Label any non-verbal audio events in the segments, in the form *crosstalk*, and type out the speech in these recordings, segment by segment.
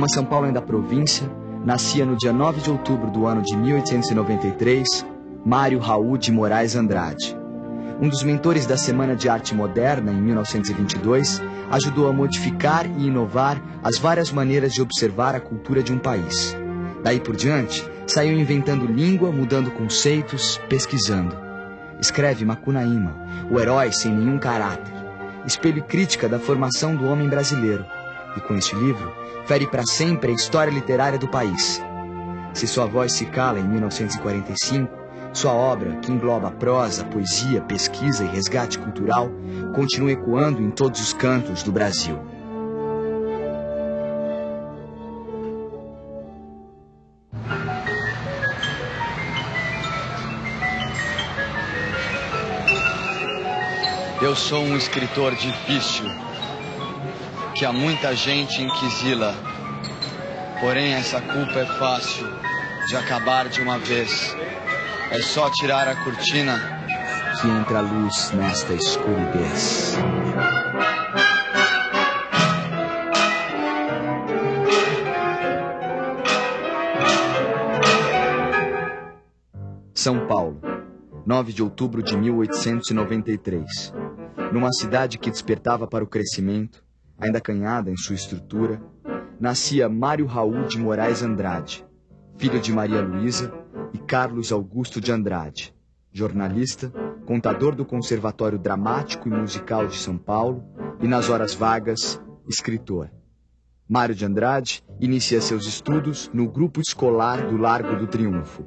Numa São Paulo ainda província, nascia no dia 9 de outubro do ano de 1893 Mário Raul de Moraes Andrade. Um dos mentores da Semana de Arte Moderna, em 1922, ajudou a modificar e inovar as várias maneiras de observar a cultura de um país. Daí por diante, saiu inventando língua, mudando conceitos, pesquisando. Escreve Macunaíma, o herói sem nenhum caráter, espelho crítica da formação do homem brasileiro. E com este livro, fere para sempre a história literária do país. Se sua voz se cala em 1945, sua obra, que engloba prosa, poesia, pesquisa e resgate cultural, continua ecoando em todos os cantos do Brasil. Eu sou um escritor difícil, que há muita gente inquisila. Porém, essa culpa é fácil de acabar de uma vez. É só tirar a cortina que entra a luz nesta escuridez. São Paulo, 9 de outubro de 1893. Numa cidade que despertava para o crescimento, ainda acanhada em sua estrutura, nascia Mário Raul de Moraes Andrade, filho de Maria Luísa e Carlos Augusto de Andrade, jornalista, contador do Conservatório Dramático e Musical de São Paulo e, nas horas vagas, escritor. Mário de Andrade inicia seus estudos no grupo escolar do Largo do Triunfo.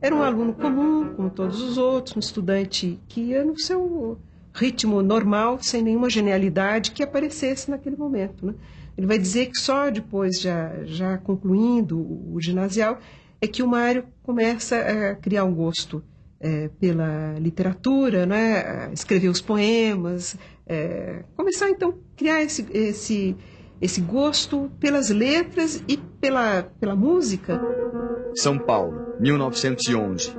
Era um aluno comum, como todos os outros, um estudante que ia no seu ritmo normal, sem nenhuma genialidade que aparecesse naquele momento. Né? Ele vai dizer que só depois, já, já concluindo o ginasial, é que o Mário começa a criar um gosto é, pela literatura, né? escrever os poemas, é, começar então a criar esse, esse, esse gosto pelas letras e pela, pela música. São Paulo, 1911.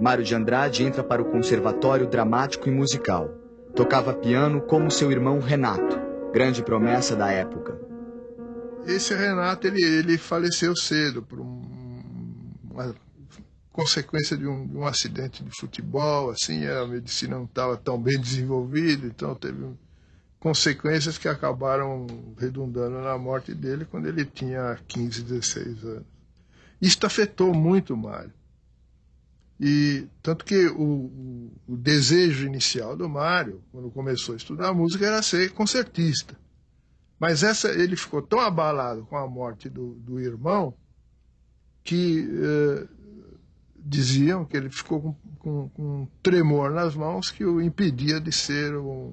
Mário de Andrade entra para o Conservatório Dramático e Musical. Tocava piano como seu irmão Renato, grande promessa da época. Esse Renato ele, ele faleceu cedo por um uma consequência de um, um, acidente de futebol, assim, a medicina não estava tão bem *laughs* desenvolvida, então teve consequências que acabaram redundando na morte dele quando ele tinha 15, 16 anos. Isso afetou muito o Mário. E tanto que o, o, desejo inicial do Mário, quando começou a estudar música, era ser concertista. Mas essa, ele ficou tão abalado com a morte do, do irmão que eh, diziam que ele ficou com, com, com, um tremor nas mãos que o impedia de ser um,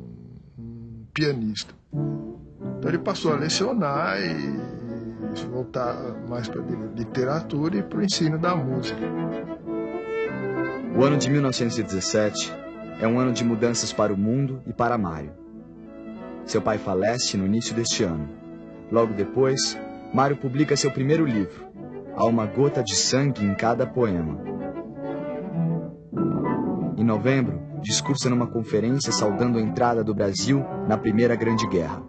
um pianista. Então ele passou a lecionar e, e voltar mais para a literatura e para o ensino da música. O ano de 1917 é um ano de mudanças para o mundo e para Mário. Seu pai falece no início deste ano. Logo depois, Mário publica seu primeiro livro, Há uma gota de sangue em cada poema. Em novembro, discursa numa conferência saudando a entrada do Brasil na Primeira Grande Guerra.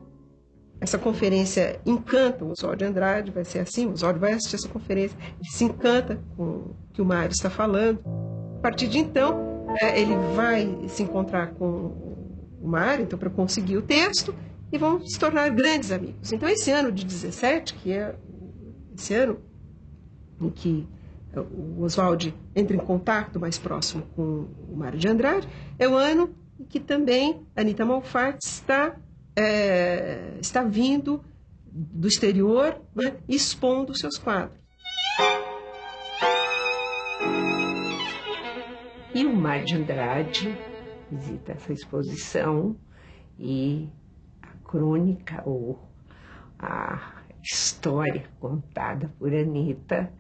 Essa conferência encanta o Oswald de Andrade, vai ser assim, o Oswald vai assistir essa conferência, ele se encanta com o que o Mário está falando. Partir de então, é, ele vai se encontrar com o Mário, então, para conseguir o texto, e vão se tornar grandes amigos. Então, esse ano de 17, que é esse ano em que eh, o Oswald entra em contato mais próximo com o Mário de Andrade, é o ano em que também Anita Malfatti está, é, está vindo do exterior né, expondo seus quadros. E o Mário de Andrade visita essa exposição e a crônica ou a história contada por Anita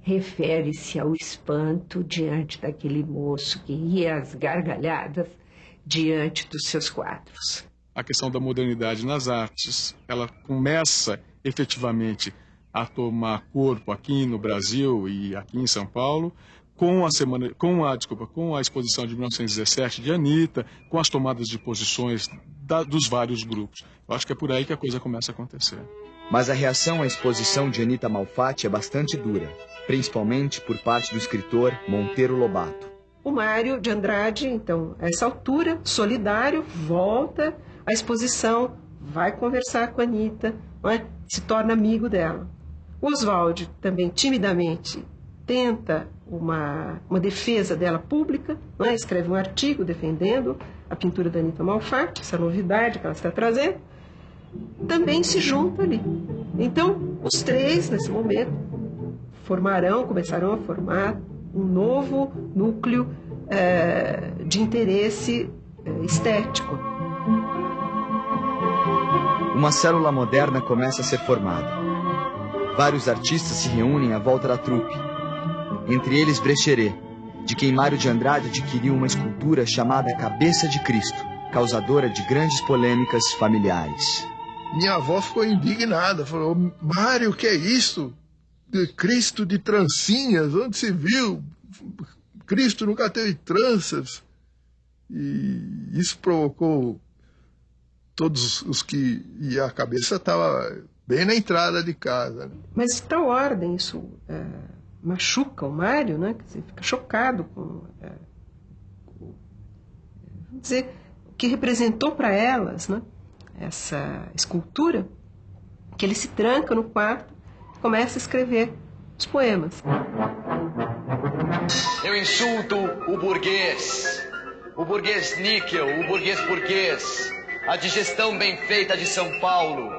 refere-se ao espanto diante daquele moço que ria às gargalhadas diante dos seus quadros. A questão da modernidade nas artes, ela começa efetivamente a tomar corpo aqui no Brasil e aqui em São Paulo, com a semana, com a desculpa, com a exposição de 1917 de Anitta, com as tomadas de posições da, dos vários grupos. Eu acho que é por aí que a coisa começa a acontecer. Mas a reação à exposição de Anita Malfatti é bastante dura, principalmente por parte do escritor Monteiro Lobato. O Mário de Andrade, então, a essa altura, solidário, volta à exposição, vai conversar com a Anitta, é? se torna amigo dela. O Oswald também timidamente tenta uma, uma defesa dela pública, é? escreve um artigo defendendo a pintura da Anitta Malfatti, essa novidade que ela está trazendo, também se junta ali. Então, os três, nesse momento, formarão, começarão a formar um novo núcleo é, de interesse é, estético. Uma célula moderna começa a ser formada. Vários artistas se reúnem à volta da trupe. Entre eles Brecheret, de quem Mário de Andrade adquiriu uma escultura chamada Cabeça de Cristo, causadora de grandes polêmicas familiares. Minha avó ficou indignada, falou: Mário, o que é isso? De Cristo de trancinhas, onde se viu? Cristo nunca teve tranças. E isso provocou todos os que. E a cabeça estava bem na entrada de casa. Mas tal ordem isso é, machuca o Mário, né? Quer dizer, fica chocado com. É, vamos dizer, o que representou para elas, né? essa escultura, que ele se tranca no quarto e começa a escrever os poemas. Eu insulto o burguês, o burguês níquel, o burguês burguês, a digestão bem feita de São Paulo,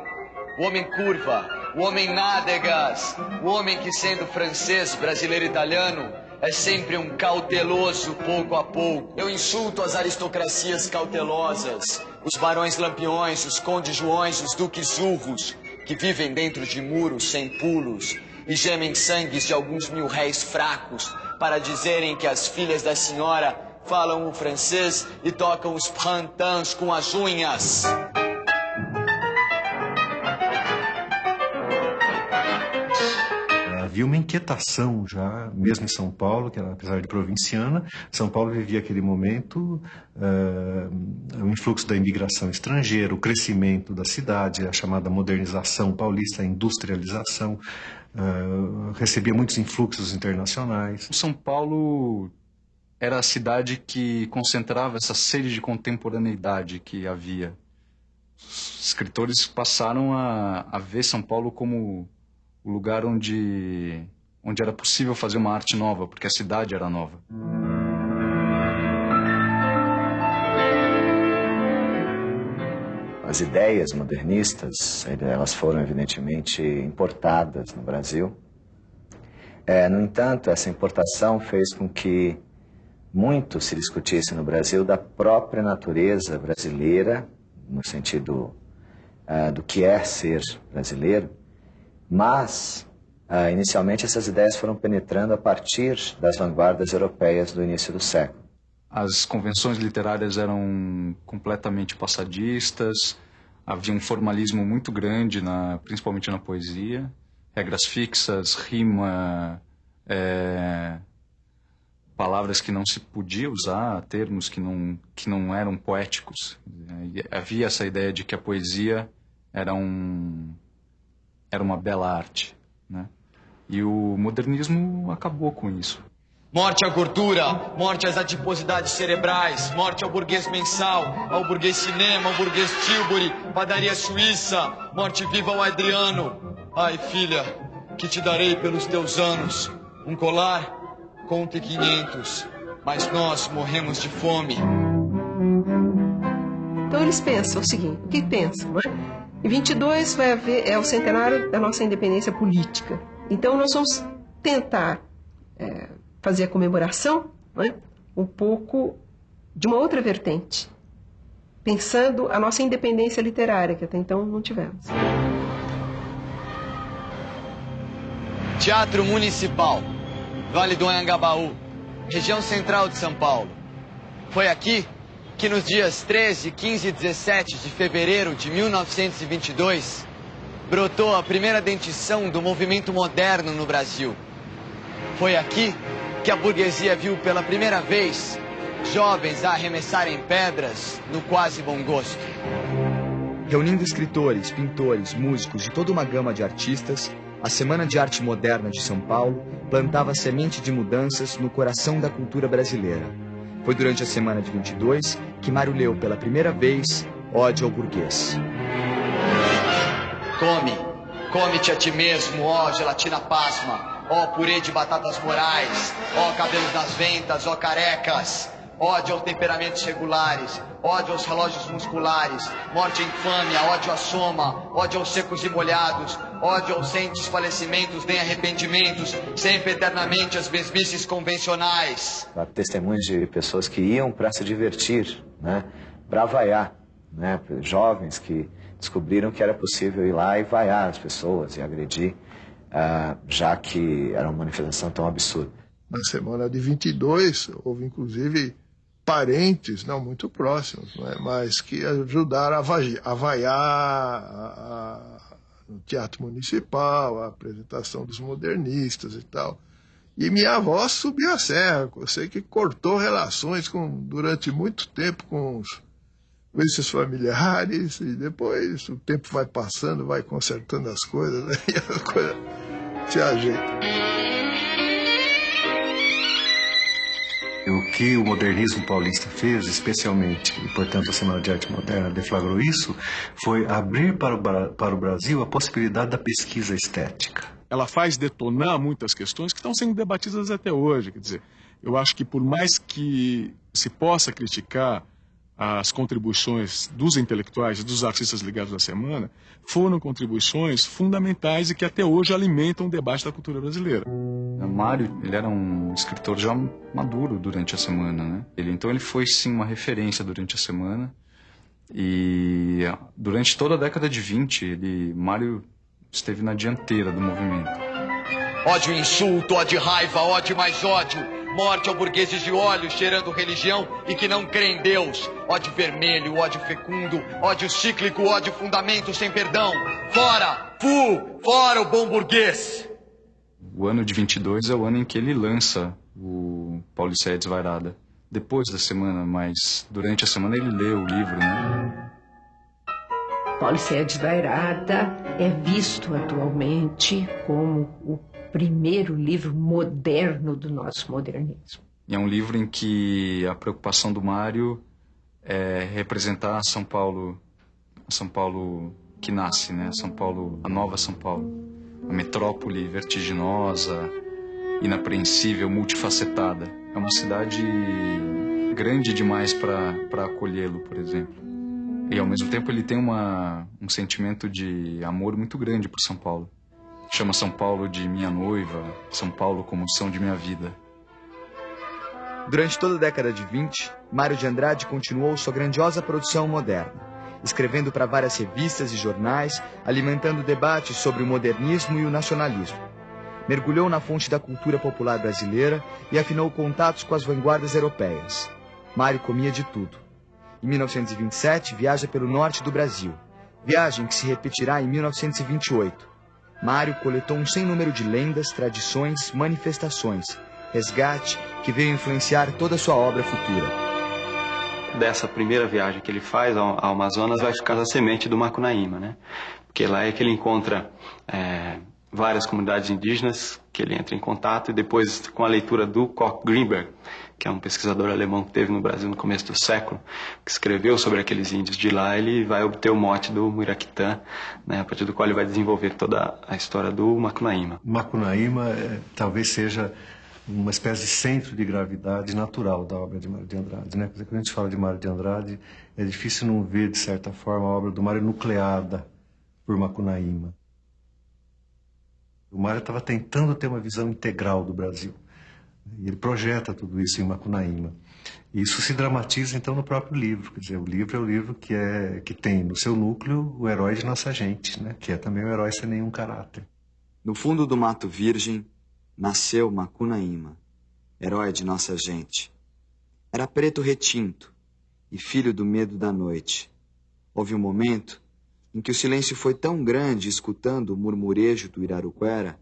o homem curva, o homem nádegas, o homem que sendo francês, brasileiro, italiano, é sempre um cauteloso pouco a pouco. Eu insulto as aristocracias cautelosas, os barões lampiões, os condes joões, os duques urros, que vivem dentro de muros sem pulos e gemem sangues de alguns mil réis fracos para dizerem que as filhas da senhora falam o francês e tocam os pantans com as unhas. Havia uma inquietação já, mesmo em São Paulo, que apesar de provinciana, São Paulo vivia aquele momento, uh, o influxo da imigração estrangeira, o crescimento da cidade, a chamada modernização paulista, a industrialização, uh, recebia muitos influxos internacionais. São Paulo era a cidade que concentrava essa sede de contemporaneidade que havia. Os escritores passaram a, a ver São Paulo como o lugar onde, onde era possível fazer uma arte nova, porque a cidade era nova. As ideias modernistas, elas foram evidentemente importadas no Brasil. É, no entanto, essa importação fez com que muito se discutisse no Brasil da própria natureza brasileira, no sentido uh, do que é ser brasileiro, mas, ah, inicialmente, essas ideias foram penetrando a partir das vanguardas europeias do início do século. As convenções literárias eram completamente passadistas, havia um formalismo muito grande, na, principalmente na poesia, regras fixas, rima, é, palavras que não se podia usar, termos que não, que não eram poéticos. Havia essa ideia de que a poesia era um era uma bela arte, né? E o modernismo acabou com isso. Morte à gordura, morte às adiposidades cerebrais, morte ao burguês mensal, ao burguês cinema, ao burguês Tilbury, padaria suíça, morte viva ao Adriano. Ai, filha, que te darei pelos teus anos? Um colar? Conte quinhentos, mas nós morremos de fome. Então eles pensam o seguinte, o que pensam, não é? Em 22 vai haver, é o centenário da nossa independência política. Então nós vamos tentar é, fazer a comemoração né, um pouco de uma outra vertente, pensando a nossa independência literária, que até então não tivemos. Teatro Municipal, Vale do Anhangabaú, região central de São Paulo. Foi aqui que nos dias 13, 15 e 17 de fevereiro de 1922 brotou a primeira dentição do movimento moderno no Brasil. Foi aqui que a burguesia viu pela primeira vez jovens a arremessarem pedras no quase bom gosto. Reunindo escritores, pintores, músicos e toda uma gama de artistas, a Semana de Arte Moderna de São Paulo plantava semente de mudanças no coração da cultura brasileira. Foi durante a semana de 22 que Mário leu pela primeira vez Ode ao Burguês. Come, come-te a ti mesmo, ó gelatina pasma, ó purê de batatas morais, ó cabelos nas ventas, ó carecas, ódio aos temperamentos regulares, ódio aos relógios musculares, morte e infâmia, ódio à soma, ódio aos secos e molhados, ódio aos sem desfalecimentos nem arrependimentos, sempre eternamente as mesmices convencionais. Há testemunhos de pessoas que iam para se divertir, né? para vaiar, né? jovens que descobriram que era possível ir lá e vaiar as pessoas e agredir, uh, já que era uma manifestação tão absurda. Na semana de 22, houve inclusive parentes, não muito próximos, né, mas que ajudaram a, vaiar, a vaiar a, a, no Teatro Municipal, a apresentação dos modernistas e tal. E minha avó subiu a serra, eu sei que cortou relações com, durante muito tempo com, os, com esses familiares, e depois o tempo vai passando, vai consertando as coisas, né, *laughs* e a coisa se ajeita. O que o modernismo paulista fez, especialmente, e portanto a Semana de Arte Moderna deflagrou isso, foi abrir para o, para o Brasil a possibilidade da pesquisa estética. Ela faz detonar muitas questões que estão sendo debatidas até hoje. Quer dizer, eu acho que por mais que se possa criticar as contribuições dos intelectuais e dos artistas ligados à semana foram contribuições fundamentais e que até hoje alimentam o debate da cultura brasileira. O Mário, ele era um escritor já maduro durante a semana, né? Ele então ele foi sim uma referência durante a semana. E durante toda a década de 20, ele Mário esteve na dianteira do movimento. Ódio, insulto, ódio, raiva, ódio mais ódio Morte ao burgueses de olhos cheirando religião e que não crê em Deus. Ódio vermelho, ódio fecundo, ódio cíclico, ódio fundamento sem perdão. Fora! Fu! Fora o bom burguês! O ano de 22 é o ano em que ele lança o Pauliceia Desvairada. Depois da semana, mas durante a semana ele lê o livro, né? Pauliceia Desvairada é visto atualmente como o primeiro livro moderno do nosso modernismo. É um livro em que a preocupação do Mário é representar São Paulo, São Paulo que nasce, né? São Paulo, a nova São Paulo, a metrópole vertiginosa, inapreensível, multifacetada. É uma cidade grande demais para acolhê-lo, por exemplo. E ao mesmo tempo ele tem uma, um sentimento de amor muito grande por São Paulo. Chama São Paulo de minha noiva, São Paulo como são de minha vida. Durante toda a década de 20, Mário de Andrade continuou sua grandiosa produção moderna, escrevendo para várias revistas e jornais, alimentando debates sobre o modernismo e o nacionalismo. Mergulhou na fonte da cultura popular brasileira e afinou contatos com as vanguardas europeias. Mário comia de tudo. Em 1927, viaja pelo norte do Brasil, viagem que se repetirá em 1928 Mário coletou um sem número de lendas, tradições, manifestações, resgate que veio influenciar toda a sua obra futura. Dessa primeira viagem que ele faz ao Amazonas vai ficar a semente do Macunaíma, né? Porque lá é que ele encontra é, várias comunidades indígenas que ele entra em contato e depois com a leitura do Koch Greenberg, que é um pesquisador alemão que teve no Brasil no começo do século, que escreveu sobre aqueles índios de lá, ele vai obter o mote do Muiraquitã, né, a partir do qual ele vai desenvolver toda a história do Macunaíma. Macunaíma é, talvez seja uma espécie de centro de gravidade natural da obra de Mário de Andrade. Né? Quando a gente fala de Mário de Andrade, é difícil não ver, de certa forma, a obra do Mário nucleada por Macunaíma. O Mário estava tentando ter uma visão integral do Brasil. Ele projeta tudo isso em Macunaíma. Isso se dramatiza então no próprio livro. Quer dizer, o livro é o livro que, é, que tem no seu núcleo o herói de nossa gente, né? que é também o herói sem nenhum caráter. No fundo do Mato Virgem nasceu Macunaíma, herói de nossa gente. Era preto retinto e filho do medo da noite. Houve um momento em que o silêncio foi tão grande escutando o murmurejo do Iraruquera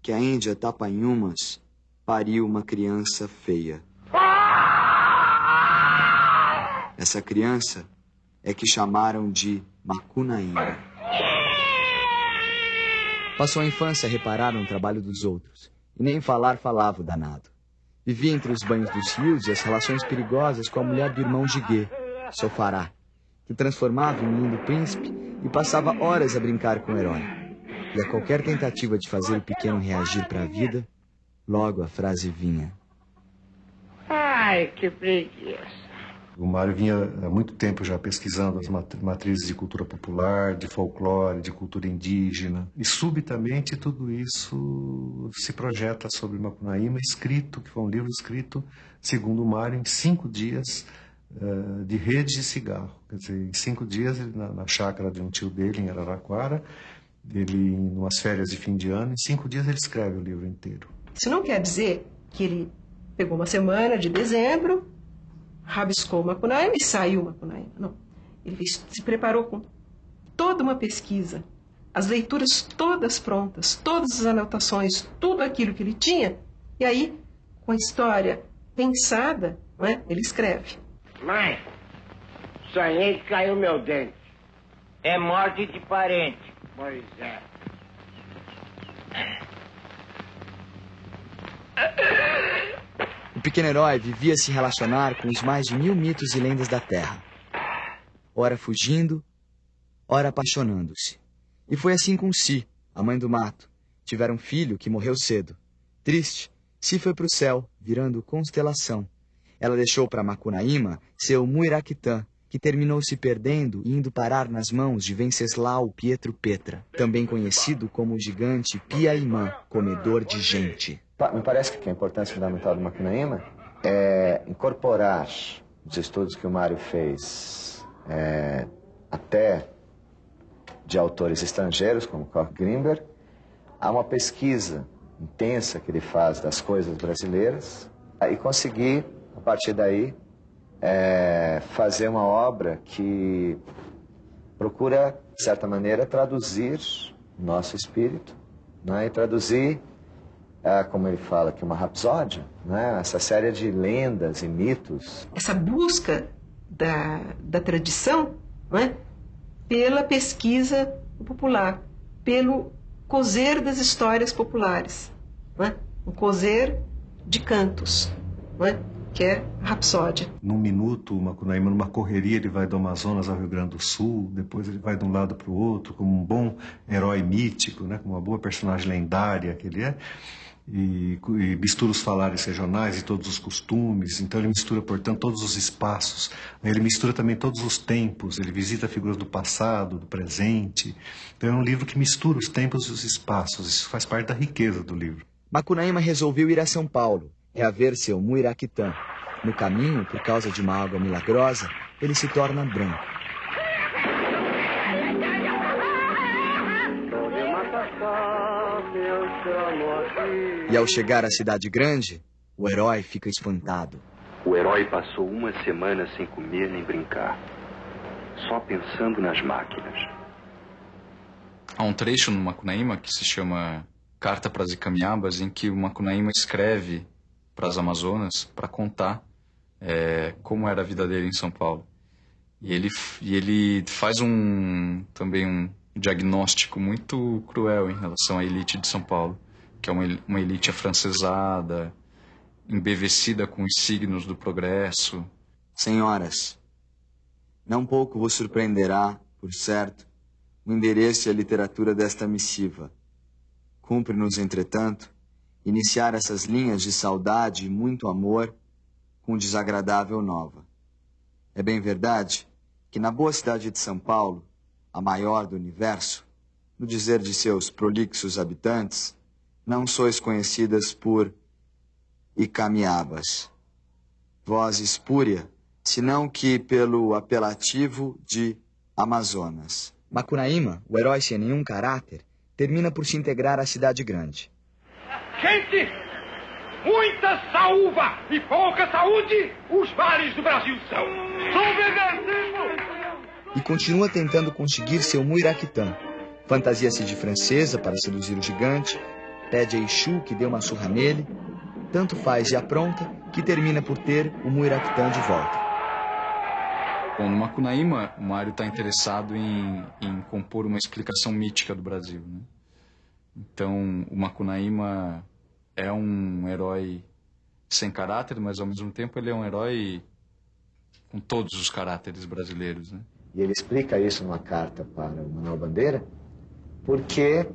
que a Índia Tapanhumas pariu uma criança feia. Essa criança é que chamaram de Macunaíma. Passou a infância a reparar no trabalho dos outros, e nem falar falava o danado. Vivia entre os banhos dos rios e as relações perigosas com a mulher do irmão Giguê, Sofará, que transformava em lindo príncipe e passava horas a brincar com o herói. E a qualquer tentativa de fazer o pequeno reagir para a vida, logo a frase vinha. Ai, que preguiça. O Mário vinha há muito tempo já pesquisando as matrizes de cultura popular, de folclore, de cultura indígena. E subitamente tudo isso se projeta sobre Macunaíma, escrito, que foi um livro escrito, segundo o Mário, em cinco dias uh, de rede de cigarro. Quer dizer, em cinco dias, ele, na, na chácara de um tio dele, em Araraquara, ele, em umas férias de fim de ano, em cinco dias ele escreve o livro inteiro. Isso não quer dizer que ele pegou uma semana de dezembro, rabiscou Macunaíma e saiu Macunaíma. Não. Ele se preparou com toda uma pesquisa, as leituras todas prontas, todas as anotações, tudo aquilo que ele tinha, e aí, com a história pensada, é? ele escreve. Mãe, sonhei que caiu meu dente. É morte de parente. Pois é. O pequeno herói vivia se relacionar com os mais de mil mitos e lendas da Terra. Ora fugindo, ora apaixonando-se. E foi assim com Si, a mãe do mato. Tiveram um filho que morreu cedo. Triste, Si foi para o céu, virando constelação. Ela deixou para Macunaíma seu Muiraquitã, que terminou se perdendo e indo parar nas mãos de Venceslau Pietro Petra, também conhecido como o gigante Piaimã, comedor de gente. Me parece que a importância fundamental do Macunaíma é incorporar os estudos que o Mário fez é, até de autores estrangeiros, como Koch Grimberg, a uma pesquisa intensa que ele faz das coisas brasileiras e conseguir, a partir daí, é, fazer uma obra que procura, de certa maneira, traduzir o nosso espírito né, e traduzir é, como ele fala aqui, uma rapsódia, né? essa série de lendas e mitos. Essa busca da, da tradição né? pela pesquisa popular, pelo cozer das histórias populares, né? um cozer de cantos, né? Que é a rapsódia. Num minuto, o Macunaíma, numa correria, ele vai do Amazonas ao Rio Grande do Sul, depois ele vai de um lado para o outro, como um bom herói mítico, né? como uma boa personagem lendária que ele é e, e, mistura os falares regionais e todos os costumes, então ele mistura, portanto, todos os espaços, ele mistura também todos os tempos, ele visita figuras do passado, do presente, então é um livro que mistura os tempos e os espaços, isso faz parte da riqueza do livro. Macunaíma resolveu ir a São Paulo, reaver seu Muiraquitã. No caminho, por causa de uma água milagrosa, ele se torna branco. E ao chegar à cidade grande, o herói fica espantado. O herói passou uma semana sem comer nem brincar, só pensando nas máquinas. Há um trecho no Macunaíma que se chama Carta para as Icamiabas, em que o Macunaíma escreve para as Amazonas para contar é, como era a vida dele em São Paulo. E ele, e ele faz um também um diagnóstico muito cruel em relação à elite de São Paulo que é uma, uma elite afrancesada, embevecida com os signos do progresso. Senhoras, não pouco vos surpreenderá, por certo, o endereço e a literatura desta missiva. Cumpre-nos, entretanto, iniciar essas linhas de saudade e muito amor com desagradável nova. É bem verdade que na boa cidade de São Paulo, a maior do universo, no dizer de seus prolixos habitantes, não sois conhecidas por Icamiabas, voz espúria, senão que pelo apelativo de Amazonas. Macunaíma, o herói sem nenhum caráter, termina por se integrar à cidade grande. Gente, muita saúva e pouca saúde, os vales do Brasil são. E continua tentando conseguir seu Muiraquitã. Fantasia-se de francesa para seduzir o gigante, pede a Exu que dê uma surra nele, tanto faz e apronta que termina por ter o Muiractã de volta. Bom, no Macunaíma, o Mário está interessado em, em, compor uma explicação mítica do Brasil. Né? Então, o Macunaíma é um herói sem caráter, mas ao mesmo tempo ele é um herói com todos os caráteres brasileiros. Né? E ele explica isso numa carta para o Manuel Bandeira, porque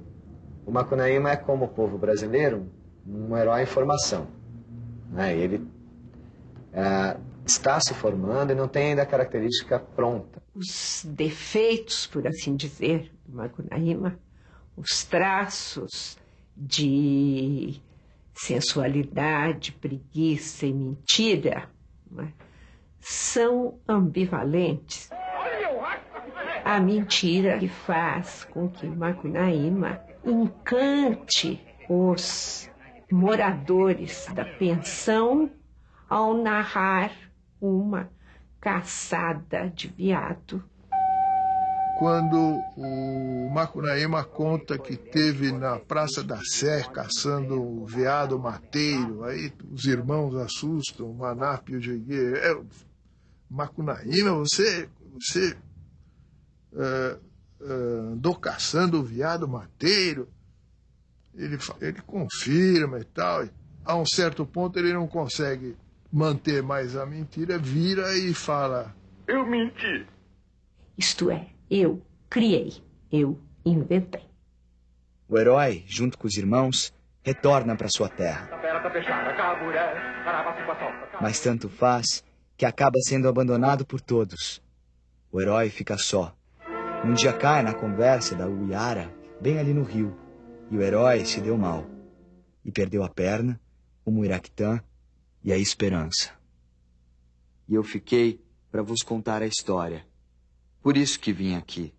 o Macunaíma é como o povo brasileiro, um herói em formação. Né? Ele é, está se formando e não tem ainda a característica pronta. Os defeitos, por assim dizer, do Macunaíma, os traços de sensualidade, preguiça e mentira, é? são ambivalentes. A mentira que faz com que Macunaíma encante os moradores da pensão ao narrar uma caçada de viado. Quando o Macunaíma conta que teve na Praça da Sé caçando o veado mateiro, aí os irmãos assustam, o Manap e o Jegue. É, Macunaíma, você, você é, é, andou caçando o veado mateiro? Ele, ele confirma e tal. A um certo ponto ele não consegue manter mais a mentira, vira e fala: Eu menti. Isto é, eu criei, eu inventei. O herói, junto com os irmãos, retorna para sua terra. Mas tanto faz que acaba sendo abandonado por todos. O herói fica só. Um dia cai na conversa da Uiara, bem ali no rio, e o herói se deu mal. E perdeu a perna, o Muiractã e a esperança. E eu fiquei para vos contar a história. Por isso que vim aqui.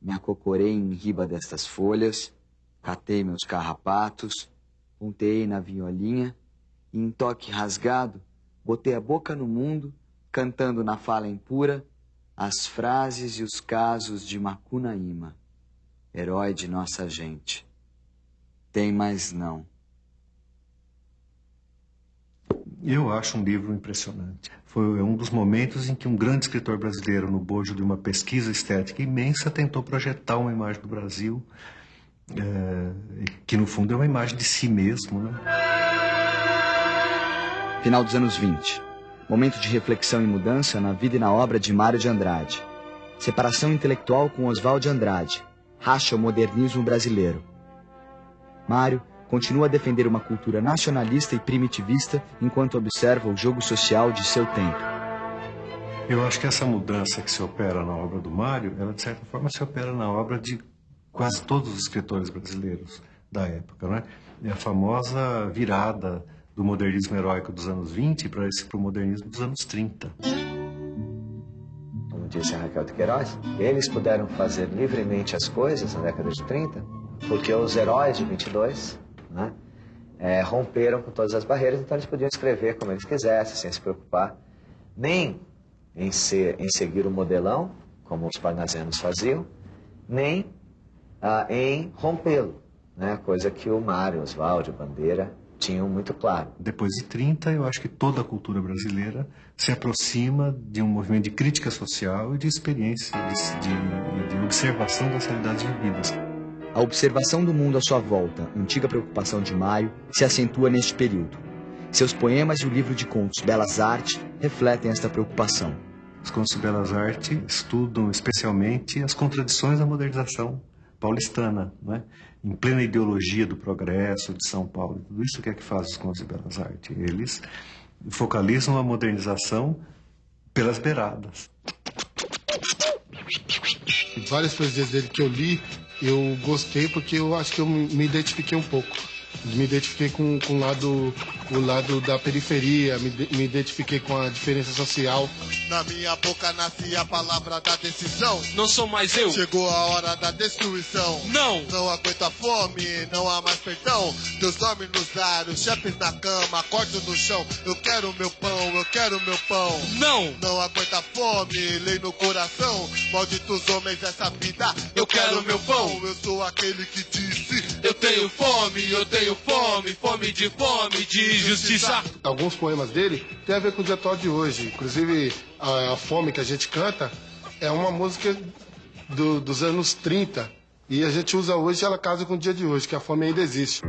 Me acocorei em riba destas folhas, catei meus carrapatos, pontei na violinha e, em toque rasgado, botei a boca no mundo, cantando na fala impura as frases e os casos de Macunaíma, herói de nossa gente. Tem mais não. Eu acho um livro impressionante. Foi um dos momentos em que um grande escritor brasileiro, no bojo de uma pesquisa estética imensa, tentou projetar uma imagem do Brasil, é, que no fundo é uma imagem de si mesmo. Né? Final dos anos 20. Momento de reflexão e mudança na vida e na obra de Mário de Andrade. Separação intelectual com Oswald de Andrade. Racha o modernismo brasileiro. Mário continua a defender uma cultura nacionalista e primitivista enquanto observa o jogo social de seu tempo. Eu acho que essa mudança que se opera na obra do Mário, ela de certa forma se opera na obra de quase todos os escritores brasileiros da época, né? É a famosa virada do modernismo heróico dos anos 20 para esse pro modernismo dos anos 30. Como disse a Raquel de Queiroz, eles puderam fazer livremente as coisas na década de 30 porque os heróis de 22 né, é, romperam com todas as barreiras, então eles podiam escrever como eles quisessem, sem se preocupar nem em, ser, em seguir o modelão, como os parnasianos faziam, nem ah, em rompê-lo, né, coisa que o Mário, Oswaldo, Bandeira tinham muito claro. Depois de 30, eu acho que toda a cultura brasileira se aproxima de um movimento de crítica social e de experiência, de, de, de observação das realidades vividas. A observação do mundo à sua volta, antiga preocupação de Maio, se acentua neste período. Seus poemas e o livro de contos Belas Artes refletem esta preocupação. Os contos de Belas Artes estudam especialmente as contradições da modernização paulistana, né? em plena ideologia do progresso de São Paulo. Tudo isso que é que faz os contos de Belas Artes. Eles focalizam a modernização pelas beiradas. Várias poesias dele que eu li eu gostei porque eu acho que eu me identifiquei um pouco. Me identifiquei com, com o, lado, o lado da periferia, me, me identifiquei com a diferença social. Na minha boca nasce a palavra da decisão. Não sou mais eu. Chegou a hora da destruição. Não. Não aguenta fome, não há mais perdão. Deus dorme nos ares, chefes na cama, corto no chão. Eu quero meu pão, eu quero meu pão. Não. Não aguenta fome, lei no coração. Malditos homens, essa vida. Eu, eu quero, quero meu pão. Eu sou aquele que disse Eu tenho fome, eu tenho fome, fome de fome, de justiça. Alguns poemas dele têm a ver com o dia atual de hoje. Inclusive, a, a Fome que a gente canta é uma música do, dos anos 30. E a gente usa hoje ela casa com o dia de hoje, que a fome ainda existe.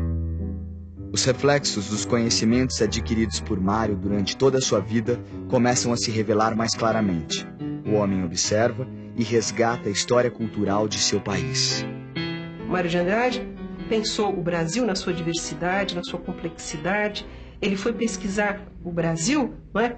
Os reflexos dos conhecimentos adquiridos por Mário durante toda a sua vida começam a se revelar mais claramente. O homem observa e resgata a história cultural de seu país. Mário de Andrade pensou o Brasil na sua diversidade, na sua complexidade. Ele foi pesquisar o Brasil, não é?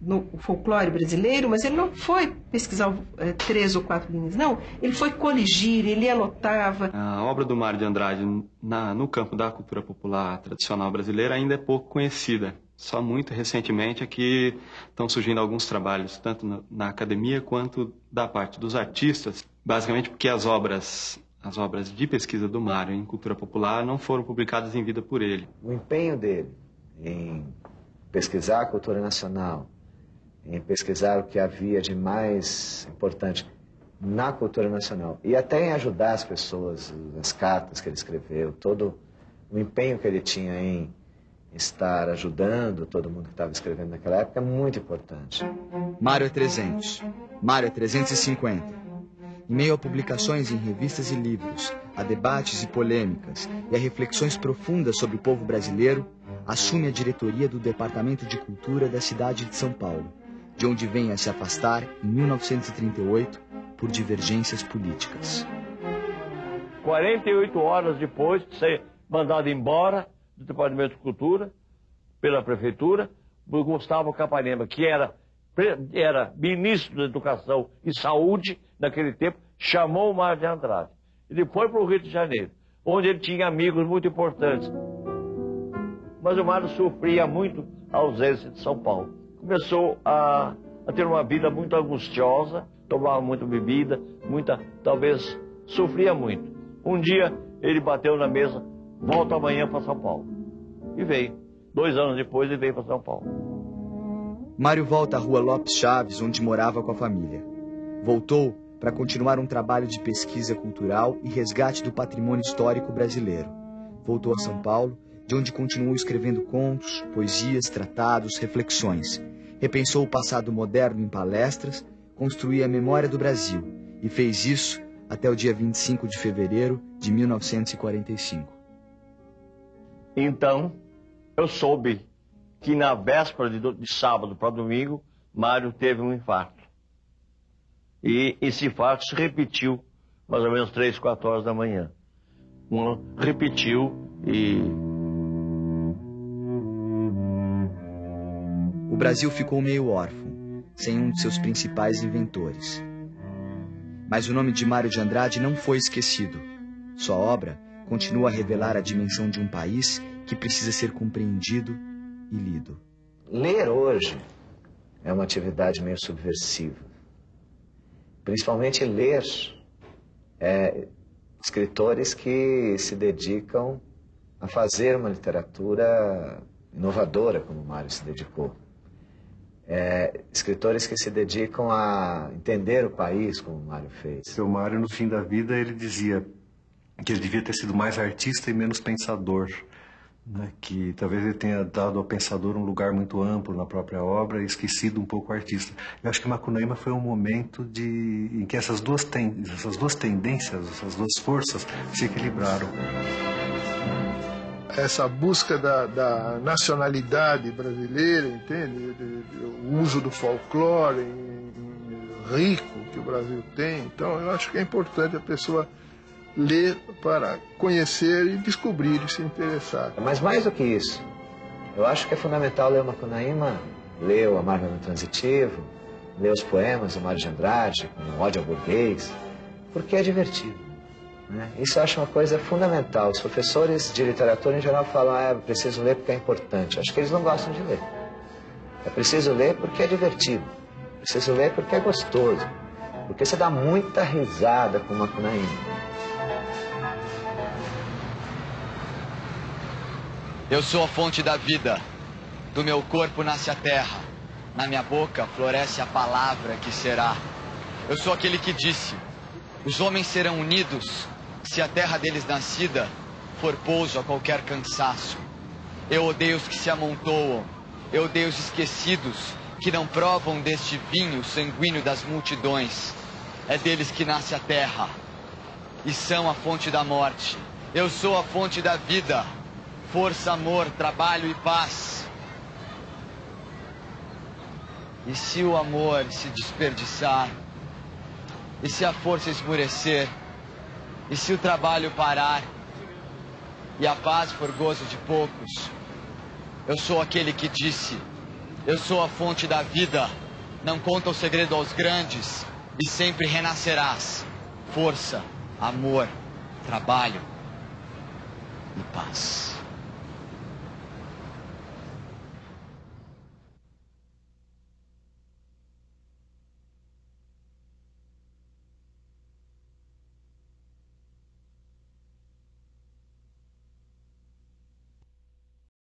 no folclore brasileiro, mas ele não foi pesquisar é, três ou quatro linhas, não. Ele foi coligir, ele anotava. A obra do Mário de Andrade na, no campo da cultura popular tradicional brasileira ainda é pouco conhecida. Só muito recentemente é que estão surgindo alguns trabalhos, tanto na, na academia quanto da parte dos artistas, basicamente porque as obras as obras de pesquisa do Mário em cultura popular não foram publicadas em vida por ele. O empenho dele em pesquisar a cultura nacional, em pesquisar o que havia de mais importante na cultura nacional e até em ajudar as pessoas, as cartas que ele escreveu, todo o empenho que ele tinha em estar ajudando todo mundo que estava escrevendo naquela época é muito importante. Mário é 300, Mário é 350. Em meio a publicações em revistas e livros, a debates e polêmicas e a reflexões profundas sobre o povo brasileiro, assume a diretoria do Departamento de Cultura da cidade de São Paulo de onde vem a se afastar em 1938 por divergências políticas. 48 horas depois de ser mandado embora do Departamento de Cultura pela Prefeitura, Gustavo Capanema, que era, era ministro da Educação e Saúde naquele tempo, chamou o Mário de Andrade. Ele foi para o Rio de Janeiro, onde ele tinha amigos muito importantes. Mas o Mário sofria muito a ausência de São Paulo começou a, a ter uma vida muito angustiosa, tomava muita bebida, muita, talvez sofria muito. Um dia ele bateu na mesa, volta amanhã para São Paulo. E veio. Dois anos depois ele veio para São Paulo. Mário volta à rua Lopes Chaves, onde morava com a família. Voltou para continuar um trabalho de pesquisa cultural e resgate do patrimônio histórico brasileiro. Voltou a São Paulo, de onde continuou escrevendo contos, poesias, tratados, reflexões repensou o passado moderno em palestras, construía a memória do Brasil e fez isso até o dia 25 de fevereiro de 1945. Então, eu soube que na véspera de, de sábado para domingo, Mário teve um infarto. E esse infarto se repetiu mais ou menos 3, 4 horas da manhã. Um, repetiu e Brasil ficou meio órfão, sem um de seus principais inventores. Mas o nome de Mário de Andrade não foi esquecido. Sua obra continua a revelar a dimensão de um país que precisa ser compreendido e lido. Ler hoje é uma atividade meio subversiva. Principalmente ler é, escritores que se dedicam a fazer uma literatura inovadora, como Mário se dedicou é, escritores que se dedicam a entender o país, como o Mário fez. Seu Mário, no fim da vida, ele dizia que ele devia ter sido mais artista e menos pensador. Né? Que talvez ele tenha dado ao pensador um lugar muito amplo na própria obra e esquecido um pouco o artista. Eu acho que Macunaíma foi um momento de, em que essas duas, ten, essas duas tendências, essas duas forças se equilibraram essa busca da, da nacionalidade brasileira, entende? O uso do folclore rico que o Brasil tem. Então, eu acho que é importante a pessoa ler para conhecer e descobrir e se interessar. Mas mais do que isso, eu acho que é fundamental ler o Macunaíma, ler o Amargo Transitivo, ler os poemas do Mário de Andrade, como Ódio ao Burguês, porque é divertido. Né? Isso eu acho uma coisa fundamental. Os professores de literatura em geral falam, ah, é preciso ler porque é importante. Acho que eles não gostam de ler. É preciso ler porque é divertido. É preciso ler porque é gostoso. Porque você dá muita risada com uma Macunaíma. Eu sou a fonte da vida. Do meu corpo nasce a terra. Na minha boca floresce a palavra que será. Eu sou aquele que disse: os homens serão unidos se a terra deles nascida for pouso a qualquer cansaço. Eu odeio os que se amontoam. Eu odeio os esquecidos que não provam deste vinho sanguíneo das multidões. É deles que nasce a terra e são a fonte da morte. Eu sou a fonte da vida, força, amor, trabalho e paz. E se o amor se desperdiçar, e se a força esmurecer, e se o trabalho parar, e a paz for gozo de poucos, eu sou aquele que disse: Eu sou a fonte da vida. Não conta o segredo aos grandes, e sempre renascerás. Força, amor, trabalho e paz.